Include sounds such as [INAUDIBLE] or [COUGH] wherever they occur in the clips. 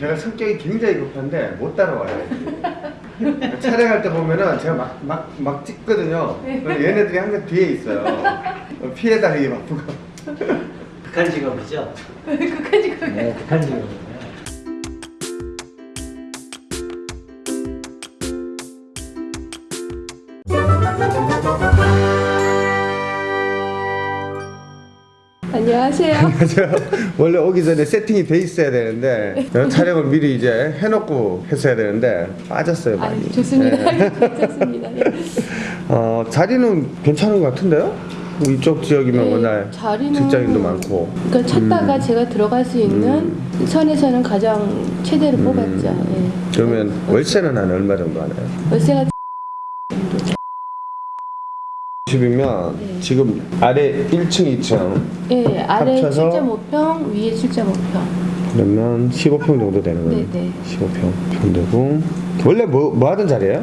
제가 성격이 굉장히 급한데 못 따라와요. [LAUGHS] 촬영할 때 보면은 제가 막 막 막 찍거든요. 그럼 얘네들이 항상 뒤에 있어요. 피해 다니기 바쁘고. 극한 직업이죠? [LAUGHS] 그까지 그 네, 극한 직업 안녕하세요. [LAUGHS] 제가 원래 오기 전에 세팅이 돼 있어야 되는데 촬영을 미리 이제 해놓고 했어야 되는데 빠졌어요 아, 많이. 좋습니다. 네. 괜찮습니다. 예. [LAUGHS] 어, 자리는 괜찮은 것 같은데요? 이쪽 지역이면 네, 워낙 자리는- 직장인도 많고. 그러니까 찾다가 음. 제가 들어갈 수 있는 선에서는 가장 최대로 음. 뽑았죠. 예. 그러면 월세는 한 얼마 정도 하나요? 월세가 10이면 네. 지금 아래 1층, 2층 예, 아래 합쳐서? 7.5평, 위에 7.5평. 그러면 15평 정도 되는 거예요. 네네. 15평 평 되고 원래 뭐, 뭐 하던 자리예요?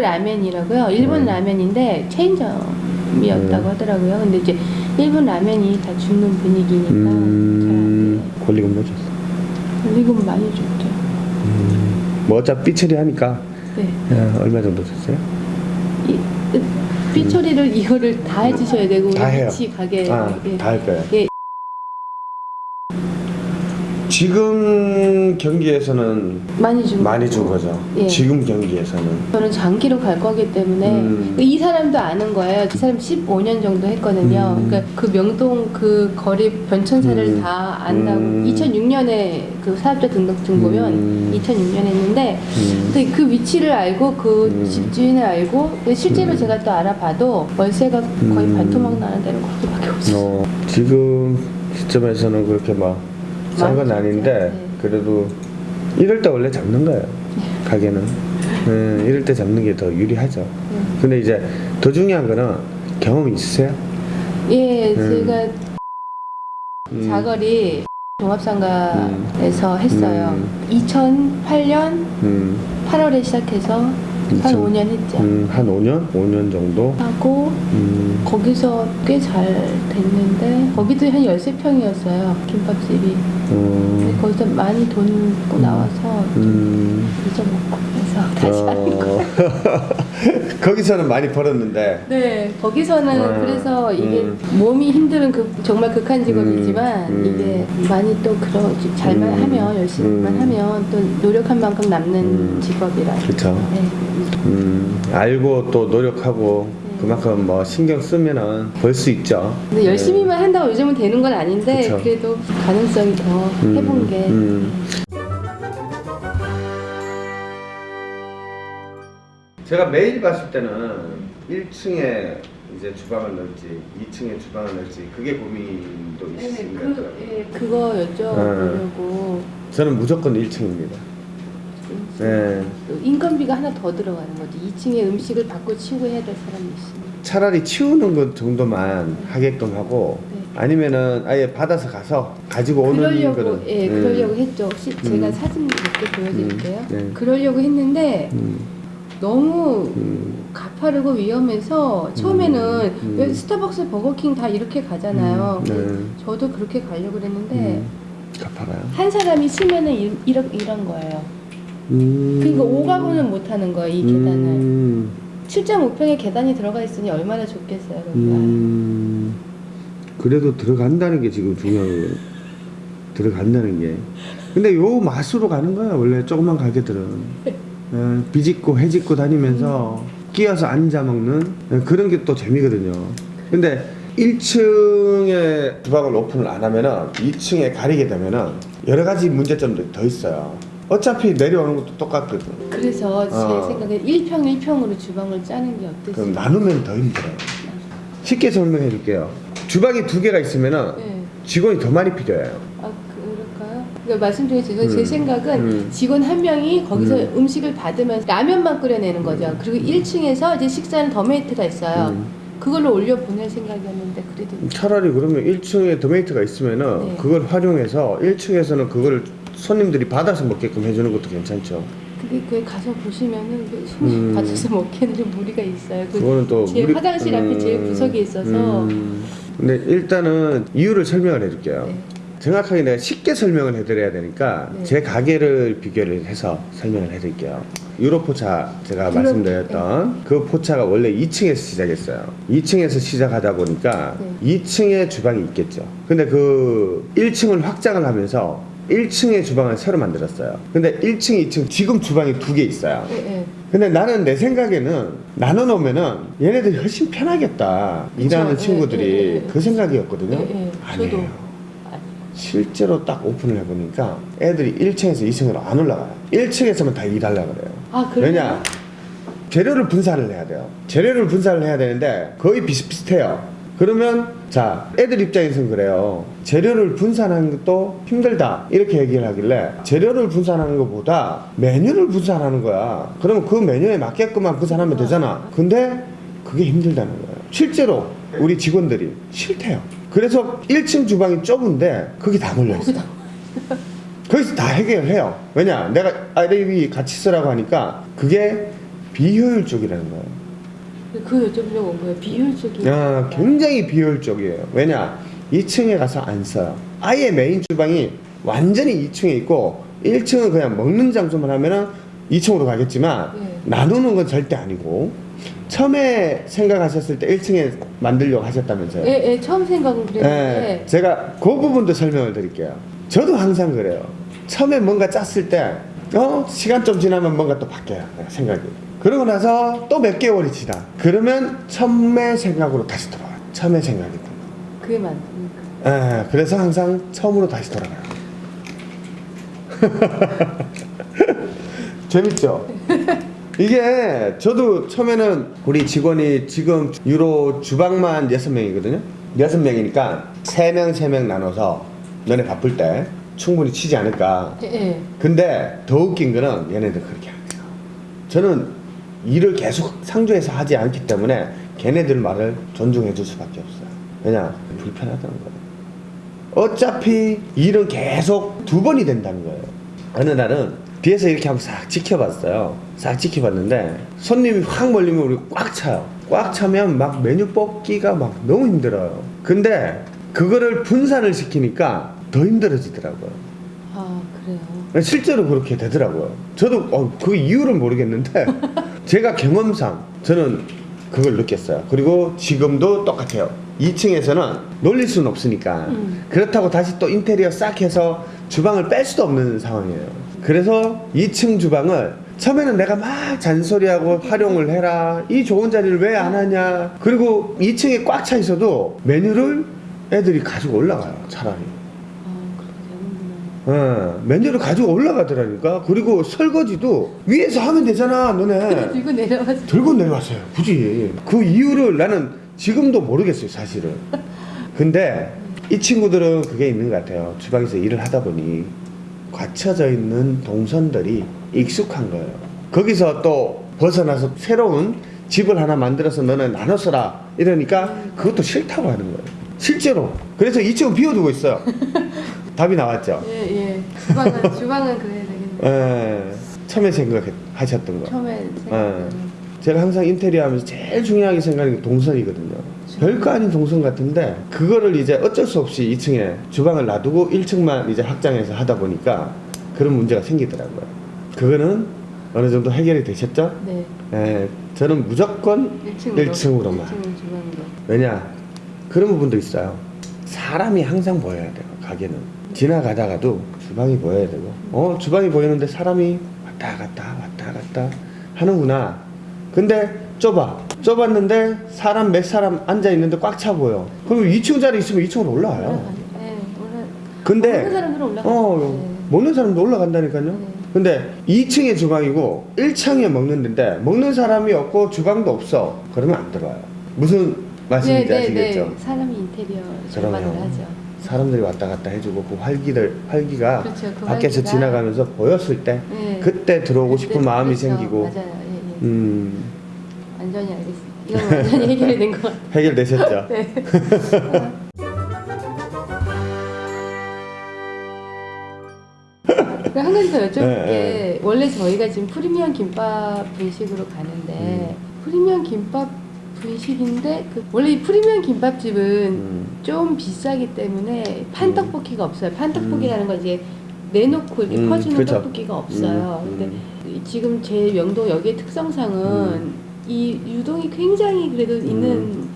라면이라고요. 일본 음. 라면인데 체인점이었다고 음. 하더라고요. 근데 이제 일본 라면이 다 죽는 분위기니까 음, 권리금 뭐 줬어? 잘 권리금 많이 줬죠. 뭐 어차피 삐 처리 하니까 네. 야, 얼마 정도 줬어요? 이, 삐 처리를 이거를 다 해주셔야 되고 다 해요. 같이 가게 아, 예. 다할 거예요. 예. 지금 경기에서는 많이 준 많이. 준 거죠. 예. 지금 경기에서는. 저는 장기로 갈 거기 때문에 음. 이 사람도 아는 거예요. 이 사람 15년 정도 했거든요. 음. 그러니까 그 명동 그 거리 변천사를 음. 다 안다고 음. 2006년에 그 사업자 등록증 보면 음. 2006년에 했는데 음. 근데 그 위치를 알고 그 음. 집주인을 알고 실제로 음. 제가 또 알아봐도 월세가 거의 음. 반토막 나는 데는 그렇게밖에 없어요. 어, 지금 시점에서는 그렇게 막 싼 건 아닌데 네. 그래도 이럴 때 원래 잡는 거예요 가게는 음, 이럴 때 잡는 게 더 유리하죠 음. 근데 이제 더 중요한 거는 경험이 있으세요? 예, 음. 제가 음. 자거리 종합상가에서 했어요. 음. 2008년 음, 8월에 시작해서 한2000 5년 했죠. 음, 한 5년? 5년 정도? 하고 음, 거기서 꽤 잘 됐는데 거기도 한 13평이었어요. 김밥집이. 어, 근데 거기서 많이 돈 나와서 좀 음, 잊어먹고 그래서 다시 하는 거. 어, [LAUGHS] 거기서는 많이 벌었는데 네, 거기서는 아, 그래서 이게 음. 몸이 힘든 그 정말 극한 직업이지만 음, 음. 이게 많이 또 그러 잘만 음, 하면 열심히만 음. 하면 또 노력한 만큼 남는 음. 직업이라. 그쵸 네. 음, 알고 또 노력하고 네. 그만큼 뭐 신경 쓰면은 벌 수 있죠. 근데 열심히만 한다고 요즘은 되는 건 아닌데 그쵸. 그래도 가능성이 더 음, 해본 게 음. 제가 매일 봤을 때는 1층에 이제 주방을 넣을지 2층에 주방을 넣을지 그게 고민도 네, 있으신 것 그, 같더라고요. 예, 그거 여쭤보려고 저는 무조건 1층입니다. 네. 인건비가 하나 더 들어가는 거지 2층에 음식을 받고 치우고 해야 될 사람이 있으면 차라리 치우는 것 정도만 하게끔 하고 네. 아니면은 아예 받아서 가서 가지고 오는 그러려고 거는 예 음, 그러려고 했죠 혹시 제가 음. 사진 몇 개 보여드릴게요 음, 네. 그러려고 했는데 음, 너무 음, 가파르고 위험해서 처음에는 음. 왜 스타벅스 버거킹 다 이렇게 가잖아요 음, 네. 저도 그렇게 가려고 그랬는데 음, 가파라요. 한 사람이 쓰면은 이- 이런 이런 거예요 음. 그러니까 오가구는 못 하는 거예요 이 계단을 음, 7.5평에 계단이 들어가 있으니 얼마나 좋겠어요 그러니까 음, 그래도 들어간다는 게 지금 중요한 거예요. 들어간다는 게. 근데 요 맛으로 가는 거야 원래 조그만 가게들은. [LAUGHS] 어, 비집고 해집고 다니면서 끼어서 앉아 먹는 어, 그런 게 또 재미거든요. 근데 1층에 주방을 오픈을 안 하면은 2층에 가리게 되면은 여러 가지 문제점들이 더 있어요. 어차피 내려오는 것도 똑같거든. 그래서 어. 제 생각에 1평 1평으로 주방을 짜는 게 어땠어요? 그럼 나누면 더 힘들어요. 쉽게 설명해 줄게요. 주방이 두 개가 있으면은 네. 직원이 더 많이 필요해요. 그러니까 말씀 중에 제, 제 음. 생각은 음. 직원 한 명이 거기서 음. 음. 식을 받으면서 라면만 끓여내는 거죠. 그리고 1층에서 이제 식사는 더메이트가 있어요. 음. 그걸로 올려 보낼 생각이었는데 그래도 차라리 그러면 1층에 더메이트가 있으면은 네. 그걸 활용해서 1층에서는 그걸 손님들이 받아서 먹게끔 해주는 것도 괜찮죠. 그게 그에 가서 보시면은 그 손님 음. 받아서 먹기에는 좀 무리가 있어요. 그 그거는 또제 우리- 화장실 앞에 제일 음, 구석에 있어서 음. 근데 일단은 이유를 설명을 해줄게요. 네. 정확하게 내가 쉽게 설명을 해드려야 되니까 네. 제 가게를 비교를 해서 설명을 해드릴게요. 유로 포차 제가 유로- 말씀드렸던 그 포차가 원래 2층에서 시작했어요. 2층에서 시작하다 보니까 네. 2층에 주방이 있겠죠. 근데 그 1층을 확장을 하면서 1층의 주방을 새로 만들었어요. 근데 1층, 2층 지금 주방이 두 개 있어요. 예, 예. 근데 나는 내 생각에는 나눠 놓으면은 얘네들이 훨씬 편하겠다. 일하는 예, 친구들이. 그 생각이었거든요. 아니에요. 실제로 딱 오픈을 해보니까 애들이 1층에서 2층으로 안 올라가요. 1층에서만 다 일하려고 그래요. 아, 그래요? 왜냐? 재료를 분산을 해야 돼요. 재료를 분산을 해야 되는데 거의 비슷비슷해요. 그러면 자 애들 입장에서는 그래요. 재료를 분산하는 것도 힘들다 이렇게 얘기를 하길래 재료를 분산하는 것보다 메뉴를 분산하는 거야. 그러면 그 메뉴에 맞게끔만 분산하면 되잖아. 근데 그게 힘들다는 거예요. 실제로 우리 직원들이 싫대요. 그래서 1층 주방이 좁은데 거기 다 몰려 있어. 거기다. [LAUGHS] 거기서 다 해결해요. 왜냐? 내가 RAB 같이 쓰라고 하니까 그게 비효율적이라는 거예요. 그 여쭤보려고 온 거예요. 비효율적인. 야, 굉장히 비효율적이에요. 왜냐? 2층에 가서 안 써요. 아예 메인 주방이 완전히 2층에 있고 1층은 그냥 먹는 장소만 하면은 2층으로 가겠지만 네. 나누는 건 절대 아니고 처음에 생각하셨을 때 1층에 만들려고 하셨다면서요. 예, 예, 처음 생각을 그랬는데. 예, 제가 그 부분도 설명을 드릴게요. 저도 항상 그래요. 처음에 뭔가 짰을 때, 어, 시간 좀 지나면 뭔가 또 바뀌어요. 생각이. 그러고 나서 또 몇 개월이 지나. 그러면 처음의 생각으로 다시 돌아와요. 처음의 생각이. 그게 맞으니까. 예, 그래서 항상 처음으로 다시 돌아가요. [LAUGHS] 재밌죠? [LAUGHS] 이게 저도 처음에는 우리 직원이 지금 유로 주방만 6명이거든요. 6명이니까 3명, 3명 나눠서 너네 바쁠 때 충분히 치지 않을까. 예, 예. 근데 더 웃긴 거는 얘네들 그렇게 안 해요. 저는 일을 계속 상조해서 하지 않기 때문에 걔네들 말을 존중해 줄 수밖에 없어요. 왜냐? 불편하다는 거예요. 어차피 일은 계속 두 번이 된다는 거예요. 어느 날은 뒤에서 이렇게 한번 싹 지켜봤어요. 싹 지켜봤는데 손님이 확 몰리면 우리 꽉 차요. 꽉 차면 막 메뉴 뽑기가 막 너무 힘들어요. 근데 그거를 분산을 시키니까 더 힘들어지더라고요. 아, 그래요. 실제로 그렇게 되더라고요. 저도 어, 그 이유를 모르겠는데 [LAUGHS] 제가 경험상 저는 그걸 느꼈어요. 그리고 지금도 똑같아요. 2층에서는 놀릴 수는 없으니까 음. 그렇다고 다시 또 인테리어 싹 해서 주방을 뺄 수도 없는 상황이에요. 그래서 2층 주방을 처음에는 내가 막 잔소리하고 활용을 해라. 이 좋은 자리를 왜 안 하냐. 그리고 2층에 꽉 차 있어도 메뉴를 애들이 가지고 올라가요. 차라리. 아. 어, 메뉴를 가지고 올라가더라니까. 그리고 설거지도 위에서 하면 되잖아, 너네. [LAUGHS] 들고 내려와서. 들고 내려왔어요. 굳이. 그 이유를 나는 지금도 모르겠어요, 사실은. 근데 이 친구들은 그게 있는 것 같아요. 주방에서 일을 하다 보니 갖춰져 있는 동선들이 익숙한 거예요. 거기서 또 벗어나서 새로운 집을 하나 만들어서 너는 나눠 써라. 이러니까 그것도 싫다고 하는 거예요. 실제로. 그래서 2층은 비워두고 있어요. [LAUGHS] 답이 나왔죠. 예, 예. 주방은, 주방은 그래야 되겠네. 예, 처음에 생각하셨던 거. 처음에 예. 생각하는. 제가 항상 인테리어 하면서 제일 중요하게 생각하는 게 동선이거든요. 별거 아닌 동선 같은데 그거를 이제 어쩔 수 없이 2층에 주방을 놔두고 1층만 이제 확장해서 하다 보니까 그런 문제가 생기더라고요. 그거는 어느 정도 해결이 되셨죠? 네. 예, 저는 무조건 1층으로. 1층으로만. 1층 주방으로. 왜냐 그런 부분도 있어요. 사람이 항상 보여야 돼요. 가게는 지나가다가도 주방이 보여야 되고 어 주방이 보이는데 사람이 왔다 갔다 왔다 갔다 하는구나. 근데 좁아 좁았는데 사람 몇 사람 앉아 있는데 꽉 차 보여. 그럼 2층 자리 있으면 2층으로 올라와요. 올라가- 네, 올라. 근데 먹는 사람들은 올라가. 어 네. 먹는 사람도 올라간다니까요. 네. 근데 2층에 주방이고 1층에 먹는 데인데 먹는 사람이 없고 주방도 없어. 그러면 안 들어와요. 무슨 말씀인지 아시겠죠? 네. 사람이 인테리어. 주방을 하죠. 사람들이 왔다 갔다 해주고 그 활기들 활기가 그렇죠, 그 밖에서 활기가. 지나가면서 보였을 때 네. 그때 들어오고 싶은 그때- 마음이 그렇죠. 생기고 맞아요. 음 완전히 알겠습니다. 이건 완전히 [LAUGHS] 해결이 된것 같아요. 해결되셨죠? [LAUGHS] 네. 그한 가지 더 여쭤볼 네, 게 원래 저희가 지금 프리미엄 김밥 분식으로 가는데 음. 프리미엄 김밥 분식인데 그 원래 이 프리미엄 김밥집은 음. 좀 비싸기 때문에 판떡볶이가 없어요. 판떡볶이라는 건 이제 내놓고 이렇게 음, 퍼주는 그쵸. 떡볶이가 없어요. 음, 근데 이- 지금 제 명동 여기의 특성상은 이 유동이 굉장히 그래도 있는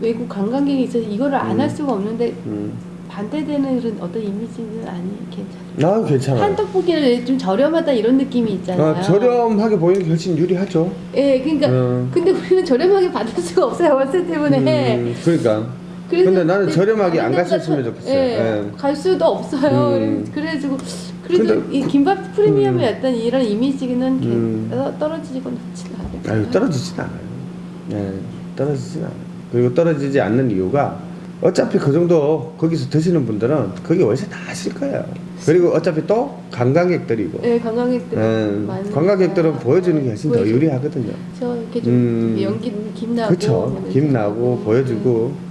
외국 관광객이 있어서 이거를 안할 음. 수가 없는데 음. 반대되는 그런 어떤 이미지는 아니 괜찮아요. 아 괜찮아요. 한떡볶이는 좀 저렴하다 이런 느낌이 있잖아요. 아, 저렴하게 보이는 게 훨씬 유리하죠. 예, 그러니까 음. 근데 우리는 저렴하게 받을 수가 없어요 월세 때문에. 음, 그러니까. 근데 나는 내- 저렴하게 안 갔었으면 좋겠어요. 예, 예. 갈 수도 없어요. 음. 그래가지고 그래도 근데- 이 김밥 프리미엄의 음. 어떤 이런 이미지는 개- 음. 떨- 떨어지고 않진 않아요. 아유 떨어지진 않아요. 네, 떨어지진 않아요. 그리고 떨어지지 않는 이유가 어차피 그 정도 거기서 드시는 분들은 거기 월세 다 하실 거예요. 그리고 어차피 또 관광객들이고. 네, 관광객들 예, 많으니까. 관광객들은 보여주는 게 훨씬 더 보여주- 유리하거든요. 저 이렇게 좀 음. 연기 김 나고 그쵸. 김 나고 음. 보여주고.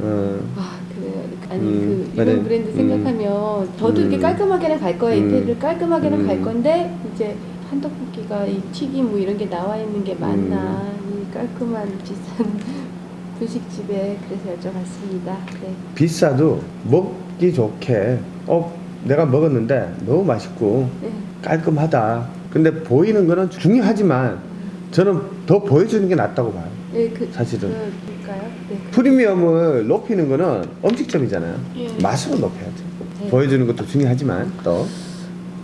어, 아 그래요. 아니 음, 그 이런. 브랜드 음. 생각하면 저도 이렇게 음. 깔끔하게는 갈 거예요. 음. 인테리어를 깔끔하게는 갈 음. 건데 이제 한 떡볶이가 이 튀김 뭐 이런 게 나와 있는 게 맞나 음. 이 깔끔한 [LAUGHS] 비싼 분식집에 그래서 여쭤봤습니다. 네. 비싸도 먹기 좋게. 어, 내가 먹었는데 너무 맛있고 네. 깔끔하다. 근데 보이는 거는 중요하지만 저는 더 보여주는 게 낫다고 봐요. 네, 그, 사실은. 그, 그럴까요? 네. 그- 프리미엄을 높이는 거는 음식점이잖아요. 예. 맛으로 높여야죠. 네. 보여주는 것도 중요하지만 또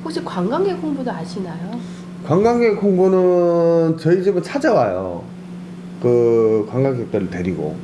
혹시 관광객 홍보도 아시나요? 관광객 홍보는 저희 집은 찾아와요. 그 관광객들을 데리고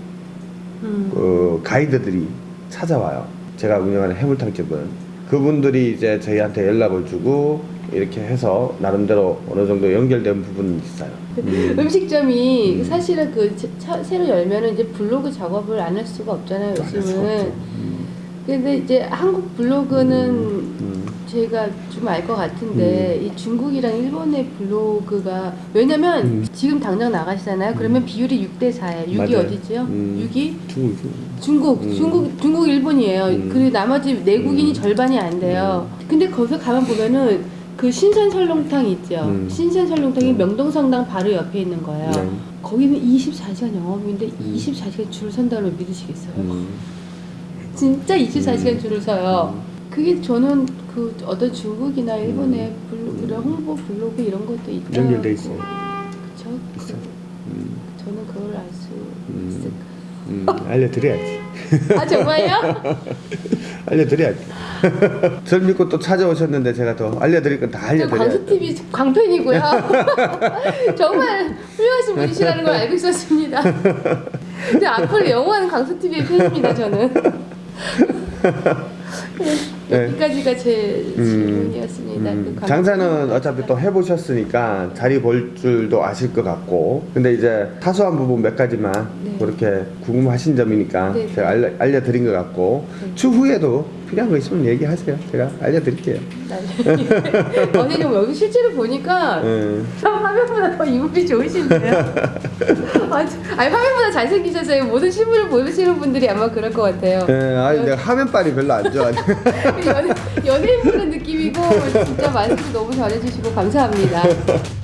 음. 그 가이드들이 찾아와요. 제가 운영하는 해물탕집은 그분들이 이제 저희한테 연락을 주고 이렇게 해서 나름대로 어느 정도 연결된 부분은 있어요. 음. 음식점이 음. 사실은 그 차- 새로 열면은 이제 블로그 작업을 안 할 수가 없잖아요. 요즘은. 음. 근데 이제 한국 블로그는 음. 제가 좀 알 것 같은데 이 중국이랑 일본의 블로그가 왜냐면 음. 지금 당장 나가시잖아요. 그러면 비율이 6대 4예요. 6이 맞아요. 어디지요? 음. 6이 중국 중국, 음. 중국, 중국, 일본이에요. 음. 그리고 나머지 내국인이 음. 절반이 안 돼요. 근데 거기서 가만 보면은 그 신선 설렁탕 있죠. 음. 신선 설렁탕이 음. 명동성당 바로 옆에 있는 거예요. 네. 거기는 24시간 영업인데 음. 24시간 줄을 선다는 걸 믿으시겠어요? 음. 진짜 24시간 음. 줄을 서요. 그게 저는 그 어떤 중국이나 일본의 음. 블로그, 이런 홍보 블로그 이런 것도 있다. 연결돼 있어요. 그쵸? 있어요. 음. 저는 그걸 알수 음. 있을까? 음. 알려드려야지. 아 정말요? [LAUGHS] 알려드려야지. 저를 [LAUGHS] 믿고 또 찾아오셨는데 제가 더 알려드릴 건다저 알려드려야죠. 광수 TV 광팬이고요. [LAUGHS] 정말 훌륭하신 분이시라는 걸 알고 있었습니다. 근데 앞으로 영원한 광수 TV의 팬입니다 저는. 네, 여기까지가 제 질문이었습니다. 음, 그 광수 장사는 어차피 또 해보셨으니까 자리 볼 줄도 아실 것 같고 근데 이제 사소한 부분 몇 가지만 네. 그렇게 궁금하신 점이니까 네. 제가 알려, 알려드린 것 같고 네. 추후에도 필요한 거 있으면 얘기하세요 제가 알려드릴게요 나중에. 아니 좀 여기 실제로 보니까 음. 화면보다 더 이목이 좋으신데요. [LAUGHS] 아니, 아니 화면보다 잘생기셔서 모든 신문을 보시는 분들이 아마 그럴 것 같아요. 예, 아니 내가 화면빨이 별로 안 좋아 [LAUGHS] 연예, 연예인 보는 느낌이고 진짜 말씀 너무 잘해주시고 감사합니다. [LAUGHS]